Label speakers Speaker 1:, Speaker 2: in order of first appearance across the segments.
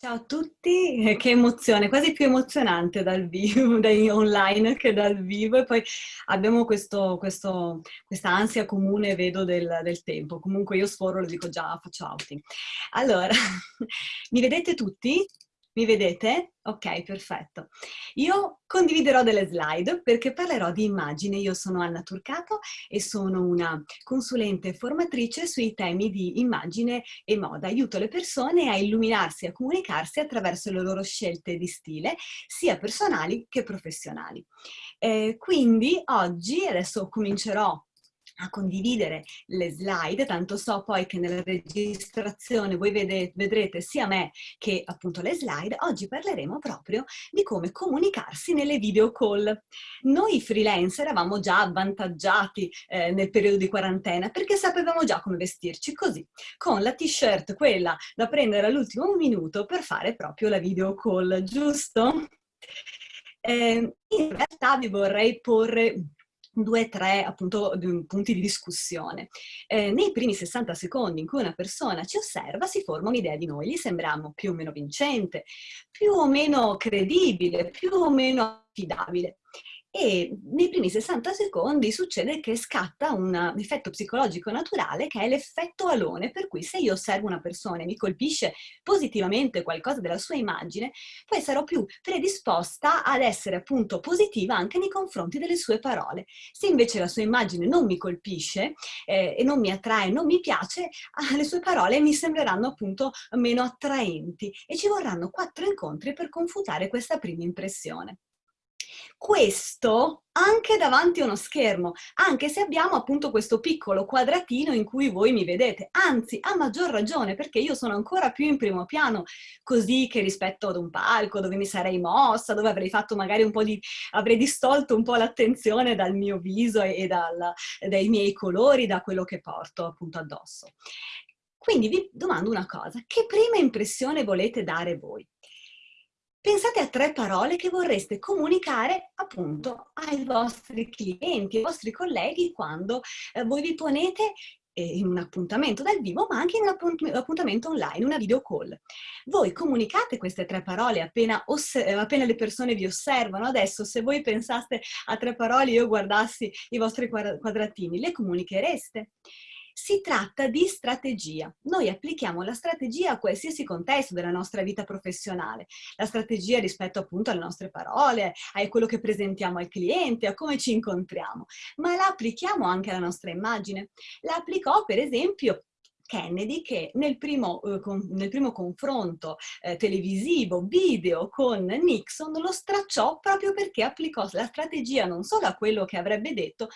Speaker 1: Ciao a tutti, eh, che emozione, quasi più emozionante dal vivo, dai online che dal vivo e poi abbiamo questo, questo, questa ansia comune, vedo, del, del, tempo. Comunque io sforo, lo dico già, faccio outing. Allora, mi vedete tutti? Mi vedete? Ok, perfetto. Io condividerò delle slide perché parlerò di immagine. Io sono Anna Turcato e sono una consulente formatrice sui temi di immagine e moda. Aiuto le persone a illuminarsi e a comunicarsi attraverso le loro scelte di stile, sia personali che professionali. Eh, quindi oggi, adesso comincerò a condividere le slide, tanto so poi che nella registrazione voi vedete, vedrete sia me che appunto le slide, oggi parleremo proprio di come comunicarsi nelle video call. Noi freelance eravamo già avvantaggiati eh, nel periodo di quarantena perché sapevamo già come vestirci così, con la t-shirt quella da prendere all'ultimo minuto per fare proprio la video call, giusto? Eh, in realtà vi vorrei porre due o tre appunto punti di discussione. Eh, nei primi 60 secondi in cui una persona ci osserva si forma un'idea di noi, gli sembriamo più o meno vincente, più o meno credibile, più o meno affidabile e nei primi 60 secondi succede che scatta un effetto psicologico naturale che è l'effetto alone, per cui se io osservo una persona e mi colpisce positivamente qualcosa della sua immagine, poi sarò più predisposta ad essere appunto positiva anche nei confronti delle sue parole. Se invece la sua immagine non mi colpisce eh, e non mi attrae, non mi piace, ah, le sue parole mi sembreranno appunto meno attraenti e ci vorranno quattro incontri per confutare questa prima impressione. Questo anche davanti a uno schermo, anche se abbiamo appunto questo piccolo quadratino in cui voi mi vedete, anzi a maggior ragione perché io sono ancora più in primo piano così che rispetto ad un palco dove mi sarei mossa, dove avrei fatto magari un po' di, avrei distolto un po' l'attenzione dal mio viso e, e dal, dai miei colori, da quello che porto appunto addosso. Quindi vi domando una cosa, che prima impressione volete dare voi? Pensate a tre parole che vorreste comunicare appunto ai vostri clienti, ai vostri colleghi quando eh, voi vi ponete eh, in un appuntamento dal vivo, ma anche in un appuntamento online, una video call. Voi comunicate queste tre parole appena, appena, le persone vi osservano. Adesso, se voi pensaste a tre parole e io guardassi i vostri quadratini, le comunichereste? Si tratta di strategia. Noi applichiamo la strategia a qualsiasi contesto della nostra vita professionale. La strategia rispetto appunto alle nostre parole, a quello che presentiamo al cliente, a come ci incontriamo. Ma la applichiamo anche alla nostra immagine. La applicò per esempio Kennedy che nel primo, eh, nel primo confronto eh, televisivo, video con Nixon lo stracciò proprio perché applicò la strategia non solo a quello che avrebbe detto,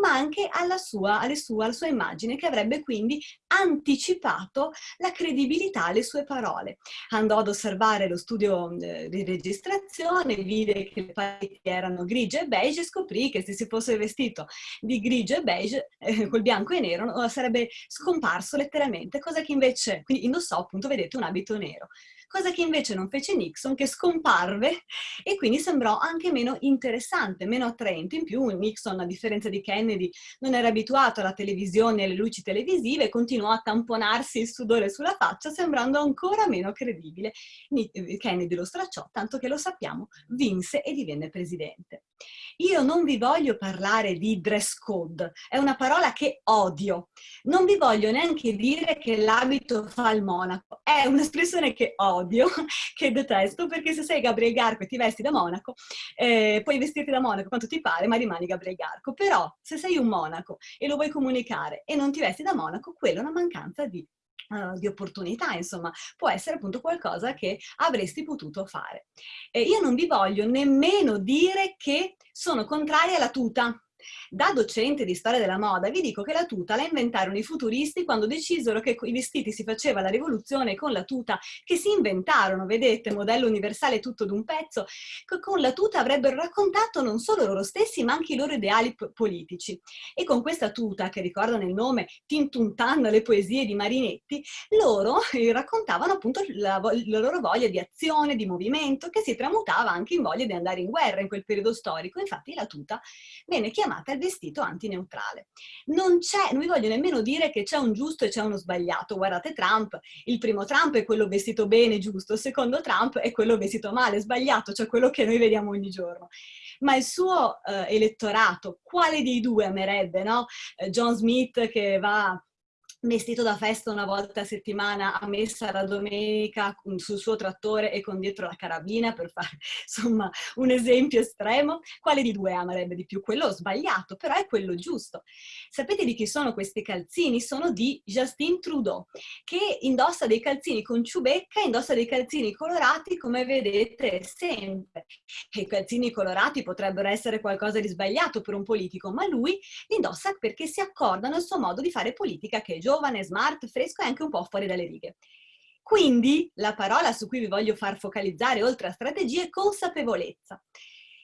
Speaker 1: ma anche alla sua, sua, alla sua immagine che avrebbe quindi anticipato la credibilità alle sue parole. Andò ad osservare lo studio eh, di registrazione, vide che le pareti erano grigie e beige e scoprì che se si fosse vestito di grigio e beige, col bianco e nero, sarebbe scomparso letteralmente letteralmente, cosa che invece, quindi indossò appunto, vedete, un abito nero, cosa che invece non fece Nixon, che scomparve e quindi sembrò anche meno interessante, meno attraente. In più Nixon, a differenza di Kennedy, non era abituato alla televisione e alle luci televisive continuò a tamponarsi il sudore sulla faccia, sembrando ancora meno credibile. Kennedy lo stracciò, tanto che lo sappiamo, vinse e divenne presidente. Io non vi voglio parlare di dress code, è una parola che odio. Non vi voglio neanche dire che l'abito fa il monaco, è un'espressione che odio, che detesto, perché se sei Gabriel Garco e ti vesti da monaco, eh, puoi vestirti da monaco quanto ti pare, ma rimani Gabriel Garco. Però se sei un monaco e lo vuoi comunicare e non ti vesti da monaco, quella è una mancanza di Uh, di opportunità, insomma, può essere appunto qualcosa che avresti potuto fare. E io non vi voglio nemmeno dire che sono contraria alla tuta, da docente di storia della moda vi dico che la tuta la inventarono i futuristi quando decisero che i vestiti si faceva la rivoluzione con la tuta che si inventarono, vedete, modello universale tutto d'un pezzo, che con la tuta avrebbero raccontato non solo loro stessi ma anche i loro ideali politici. E con questa tuta, che ricordano il nome Tintuntan, le poesie di Marinetti, loro eh, raccontavano appunto la, la loro voglia di azione, di movimento, che si tramutava anche in voglia di andare in guerra in quel periodo storico. Infatti la tuta venne chiamata chiamata il vestito antineutrale. Non c'è, non vi voglio nemmeno dire che c'è un giusto e c'è uno sbagliato. Guardate Trump, il primo Trump è quello vestito bene, giusto, il secondo Trump è quello vestito male, sbagliato, cioè quello che noi vediamo ogni giorno ma il suo eh, elettorato, quale dei due amerebbe, no? Eh, John Smith che va vestito da festa una volta a settimana a messa la domenica sul suo trattore e con dietro la carabina per fare insomma un esempio estremo, quale di due amerebbe di più? Quello sbagliato, però è quello giusto. Sapete di chi sono questi calzini? Sono di Justin Trudeau, che indossa dei calzini con ciubecca, indossa dei calzini colorati come vedete sempre. I calzini colorati potrebbero essere qualcosa di sbagliato per un politico, ma lui li indossa perché si accordano al suo modo di fare politica che è giovane, smart, fresco e anche un po' fuori dalle righe. Quindi la parola su cui vi voglio far focalizzare oltre a strategia è consapevolezza.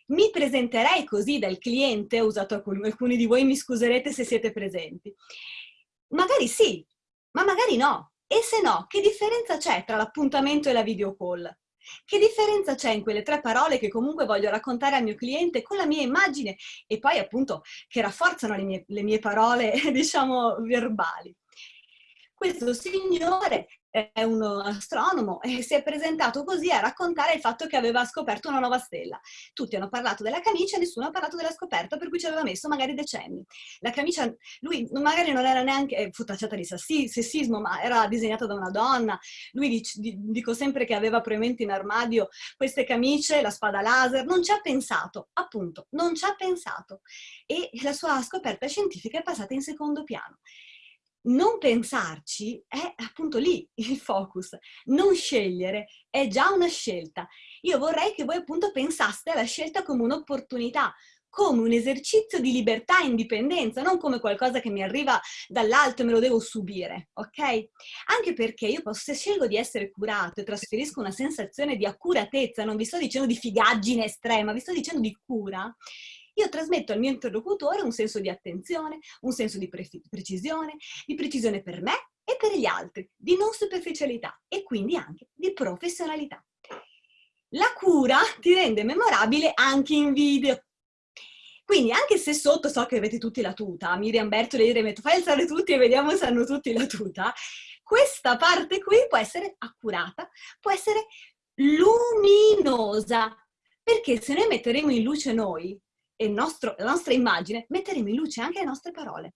Speaker 1: Mi presenterei così dal cliente, ho usato alcuni di voi, mi scuserete se siete presenti. Magari sì, ma magari no. E se no, che differenza c'è tra l'appuntamento e la video call? Che differenza c'è in quelle tre parole che comunque voglio raccontare al mio cliente con la mia immagine e poi appunto che rafforzano le mie, le mie parole, diciamo, verbali? Questo signore è un astronomo e si è presentato così a raccontare il fatto che aveva scoperto una nuova stella. Tutti hanno parlato della camicia, nessuno ha parlato della scoperta, per cui ci aveva messo magari decenni. La camicia, lui magari non era neanche, eh, fu tacciata di sessismo, ma era disegnata da una donna. Lui dic, dico sempre che aveva probabilmente in armadio queste camicie, la spada laser, non ci ha pensato, appunto, non ci ha pensato. E la sua scoperta scientifica è passata in secondo piano non pensarci è appunto lì il focus. Non scegliere è già una scelta. Io vorrei che voi appunto pensaste alla scelta come un'opportunità, come un esercizio di libertà e indipendenza, non come qualcosa che mi arriva dall'alto e me lo devo subire, ok? Anche perché io posso, se scelgo di essere curato e trasferisco una sensazione di accuratezza, non vi sto dicendo di figaggine estrema, vi sto dicendo di cura, io trasmetto al mio interlocutore un senso di attenzione, un senso di pre precisione, di precisione per me e per gli altri, di non superficialità e quindi anche di professionalità. La cura ti rende memorabile anche in video. Quindi anche se sotto so che avete tutti la tuta, Miriam Bertoli e metto fai alzare tutti e vediamo se hanno tutti la tuta, questa parte qui può essere accurata, può essere luminosa, perché se noi metteremo in luce noi, e nostro, la nostra immagine, metteremo in luce anche le nostre parole.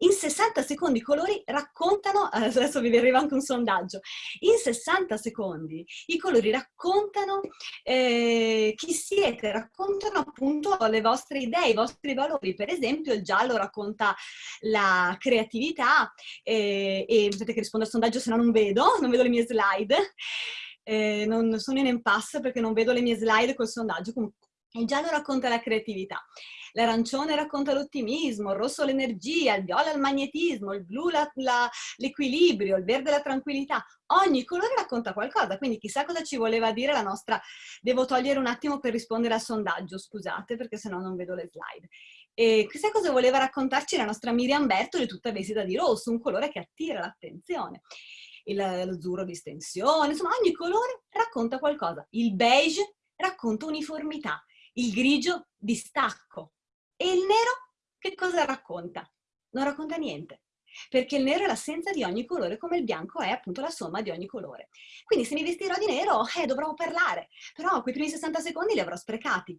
Speaker 1: In 60 secondi i colori raccontano, adesso vi arriva anche un sondaggio, in 60 secondi i colori raccontano eh, chi siete, raccontano appunto le vostre idee, i vostri valori. Per esempio il giallo racconta la creatività eh, e aspetta che rispondo al sondaggio se no non vedo, non vedo le mie slide. Eh, non sono in impasse perché non vedo le mie slide col sondaggio, comunque il giallo racconta la creatività, l'arancione racconta l'ottimismo, il rosso l'energia, il viola il magnetismo, il blu l'equilibrio, il verde la tranquillità. Ogni colore racconta qualcosa, quindi chissà cosa ci voleva dire la nostra... Devo togliere un attimo per rispondere al sondaggio, scusate, perché sennò non vedo le slide. E chissà cosa voleva raccontarci la nostra Miriam Bertoli, tutta vestita di rosso, un colore che attira l'attenzione. L'azzurro di stensione, insomma ogni colore racconta qualcosa. Il beige racconta uniformità, il grigio distacco. E il nero che cosa racconta? Non racconta niente, perché il nero è l'assenza di ogni colore, come il bianco è appunto la somma di ogni colore. Quindi se mi vestirò di nero, eh, dovrò parlare, però quei primi 60 secondi li avrò sprecati.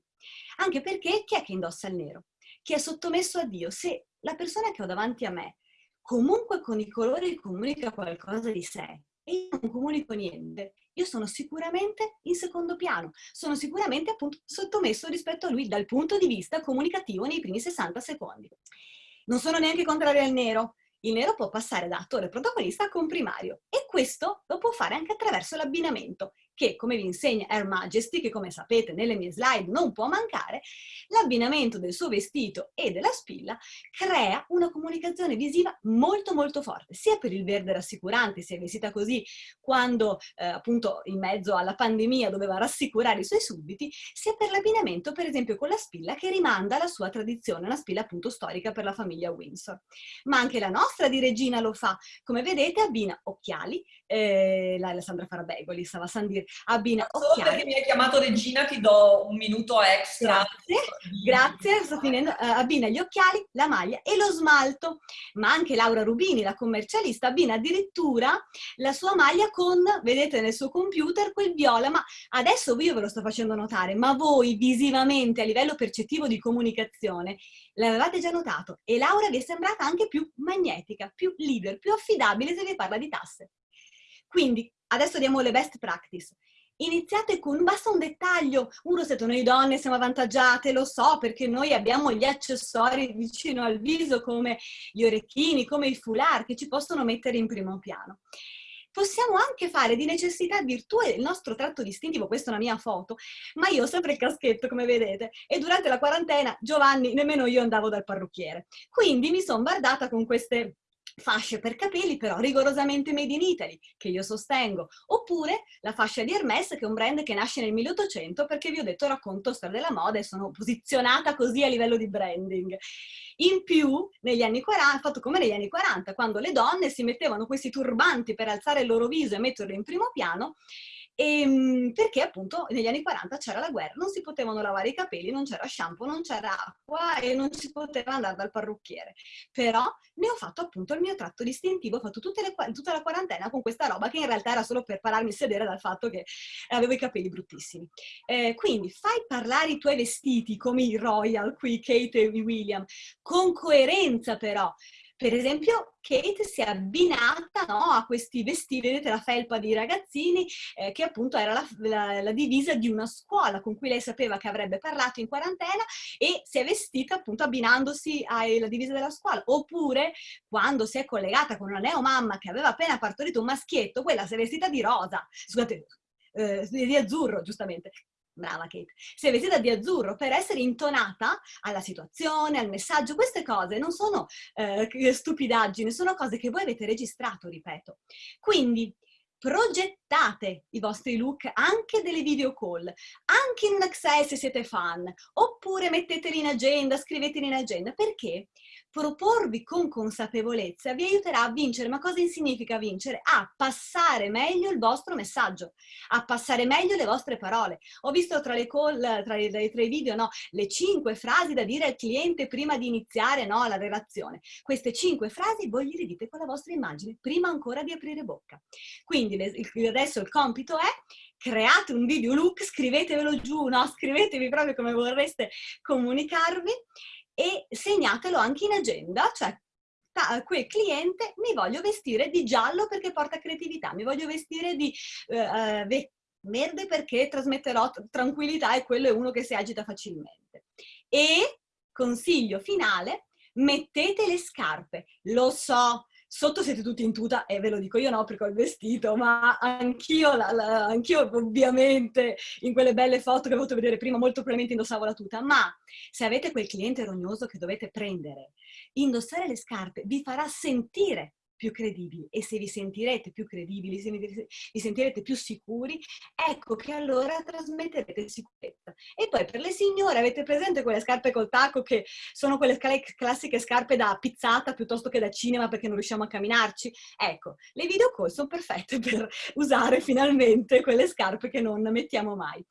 Speaker 1: Anche perché chi è che indossa il nero? Chi è sottomesso a Dio? Se la persona che ho davanti a me comunque con i colori comunica qualcosa di sé e io non comunico niente, io sono sicuramente in secondo piano, sono sicuramente appunto sottomesso rispetto a lui dal punto di vista comunicativo nei primi 60 secondi. Non sono neanche contrario al nero, il nero può passare da attore protagonista a comprimario e questo lo può fare anche attraverso l'abbinamento che, come vi insegna Her Majesty, che come sapete nelle mie slide non può mancare, l'abbinamento del suo vestito e della spilla crea una comunicazione visiva molto molto forte, sia per il verde rassicurante, si è vestita così quando eh, appunto in mezzo alla pandemia doveva rassicurare i suoi sudditi, sia per l'abbinamento per esempio con la spilla che rimanda alla sua tradizione, una spilla appunto storica per la famiglia Windsor. Ma anche la nostra di Regina lo fa, come vedete abbina occhiali, eh, la Alessandra Farabegoli, stava a San dire, Abbina,
Speaker 2: Solo occhiali. perché mi hai chiamato regina ti do un minuto extra.
Speaker 1: Grazie, grazie, sto finendo. Uh, abbina gli occhiali, la maglia e lo smalto. Ma anche Laura Rubini, la commercialista, abbina addirittura la sua maglia con, vedete nel suo computer, quel viola. Ma adesso io ve lo sto facendo notare, ma voi visivamente, a livello percettivo di comunicazione, l'avevate già notato. E Laura vi è sembrata anche più magnetica, più leader, più affidabile se vi parla di tasse. Quindi adesso diamo le best practice. Iniziate con, basta un dettaglio, uno siete noi donne, siamo avvantaggiate, lo so, perché noi abbiamo gli accessori vicino al viso come gli orecchini, come i foulard, che ci possono mettere in primo piano. Possiamo anche fare di necessità virtù il nostro tratto distintivo, questa è una mia foto, ma io ho sempre il caschetto, come vedete, e durante la quarantena, Giovanni, nemmeno io andavo dal parrucchiere. Quindi mi sono bardata con queste fasce per capelli però rigorosamente made in Italy, che io sostengo, oppure la fascia di Hermès, che è un brand che nasce nel 1800, perché vi ho detto racconto storia della moda e sono posizionata così a livello di branding. In più, negli anni 40, fatto come negli anni 40, quando le donne si mettevano questi turbanti per alzare il loro viso e metterlo in primo piano, e, ehm, perché appunto negli anni 40 c'era la guerra, non si potevano lavare i capelli, non c'era shampoo, non c'era acqua e non si poteva andare dal parrucchiere. Però ne ho fatto appunto il mio tratto distintivo, ho fatto le, tutta la quarantena con questa roba che in realtà era solo per pararmi il sedere dal fatto che avevo i capelli bruttissimi. Eh, quindi fai parlare i tuoi vestiti come i Royal, qui Kate e William, con coerenza però, per esempio, Kate si è abbinata no, a questi vestiti, vedete la felpa di ragazzini, eh, che appunto era la, la, la, divisa di una scuola con cui lei sapeva che avrebbe parlato in quarantena e si è vestita appunto abbinandosi alla divisa della scuola. Oppure, quando si è collegata con una neomamma che aveva appena partorito un maschietto, quella si è vestita di rosa, scusate, eh, di azzurro, giustamente, brava Kate, è vestita di azzurro per essere intonata alla situazione, al messaggio. Queste cose non sono eh, stupidaggini, sono cose che voi avete registrato, ripeto. Quindi progettate i vostri look anche delle video call, anche in un se siete fan, oppure metteteli in agenda, scriveteli in agenda. Perché? Proporvi con consapevolezza vi aiuterà a vincere. Ma cosa significa vincere? A passare meglio il vostro messaggio, a passare meglio le vostre parole. Ho visto tra, le call, tra, i, tra i video no, le cinque frasi da dire al cliente prima di iniziare no, la relazione. Queste cinque frasi voi le dite con la vostra immagine, prima ancora di aprire bocca. Quindi adesso il compito è create un video look, scrivetevelo giù, no? scrivetevi proprio come vorreste comunicarvi e segnatelo anche in agenda, cioè quel cliente mi voglio vestire di giallo perché porta creatività, mi voglio vestire di uh, verde perché trasmetterò tranquillità e quello è uno che si agita facilmente. E, consiglio finale, mettete le scarpe. Lo so, Sotto siete tutti in tuta e ve lo dico io no perché ho il vestito, ma anch'io, anch ovviamente in quelle belle foto che ho voluto vedere prima molto probabilmente indossavo la tuta, ma se avete quel cliente rognoso che dovete prendere, indossare le scarpe vi farà sentire più credibili e se vi sentirete più credibili, se vi sentirete più sicuri, ecco che allora trasmetterete sicurezza. E poi per le signore avete presente quelle scarpe col tacco che sono quelle classiche scarpe da pizzata piuttosto che da cinema perché non riusciamo a camminarci? Ecco, le video call sono perfette per usare finalmente quelle scarpe che non mettiamo mai.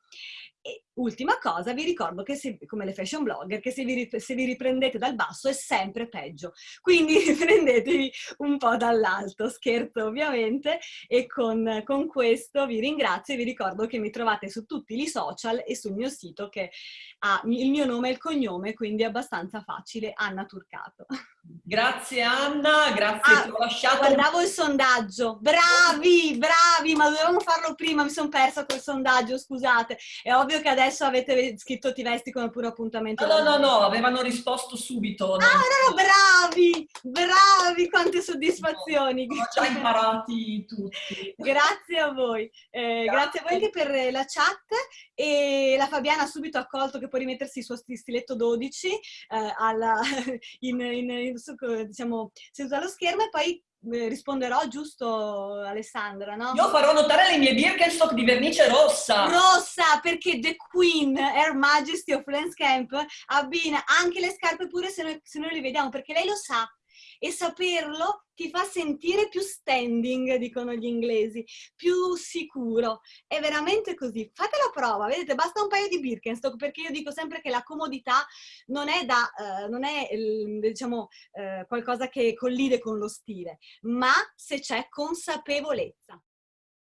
Speaker 1: Ultima cosa, vi ricordo che se, come le fashion blogger, che se vi, se vi riprendete dal basso è sempre peggio. Quindi riprendetevi un po' dall'alto, scherzo ovviamente, e con, con, questo vi ringrazio e vi ricordo che mi trovate su tutti i social e sul mio sito che ha il mio nome e il cognome, quindi è abbastanza facile, Anna Turcato.
Speaker 2: Grazie Anna, grazie
Speaker 1: ah, ti ho lasciato. Guardavo il sondaggio, bravi, bravi, ma dovevamo farlo prima, mi sono persa quel sondaggio, scusate. È ovvio che adesso avete scritto ti vesti come pure appuntamento.
Speaker 2: No, no, no, no, avevano risposto subito.
Speaker 1: Ah, no, no, bravi, bravi, quante soddisfazioni.
Speaker 2: No, ho già imparati tutti.
Speaker 1: grazie a voi, eh, grazie. grazie a voi anche per la chat e la Fabiana ha subito accolto che può rimettersi il suo stiletto 12 eh, alla, in, in, in, diciamo, seduta allo schermo e poi risponderò giusto Alessandra, no?
Speaker 2: Io farò notare le mie Birkenstock di vernice rossa.
Speaker 1: Rossa, perché The Queen, Her Majesty of Lance Camp, abbina anche le scarpe pure se noi, se noi le vediamo, perché lei lo sa e saperlo ti fa sentire più standing, dicono gli inglesi, più sicuro. È veramente così. Fate la prova, vedete, basta un paio di Birkenstock, perché io dico sempre che la comodità non è, da, eh, non è diciamo, eh, qualcosa che collide con lo stile, ma se c'è consapevolezza.